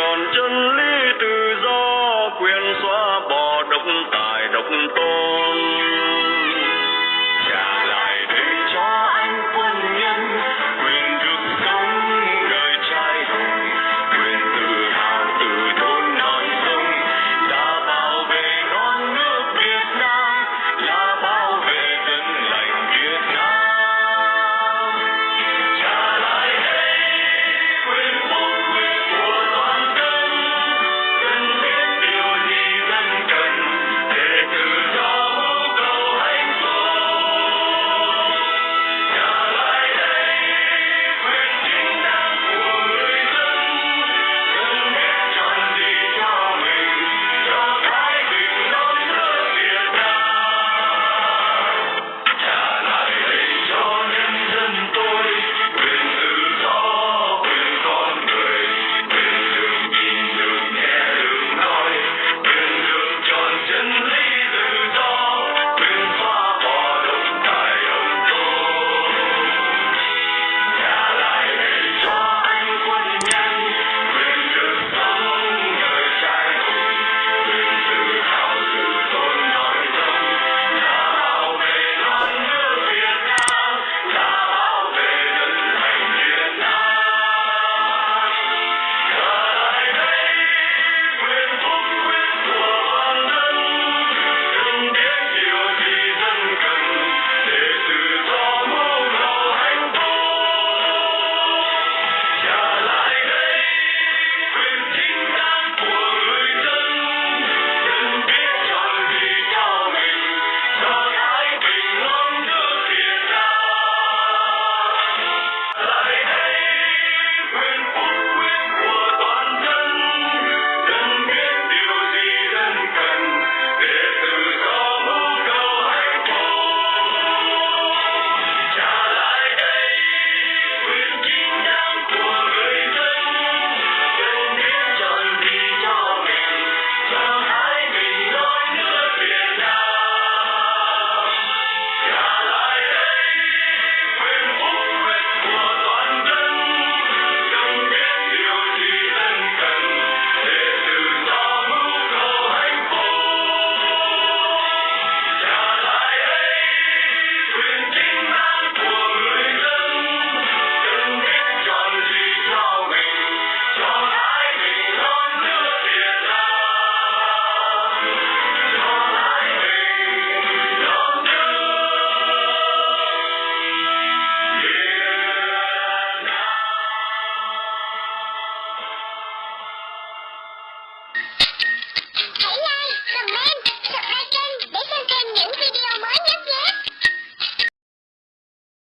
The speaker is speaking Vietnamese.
tròn chân lý tự do quyền xóa bỏ độc tài độc tôn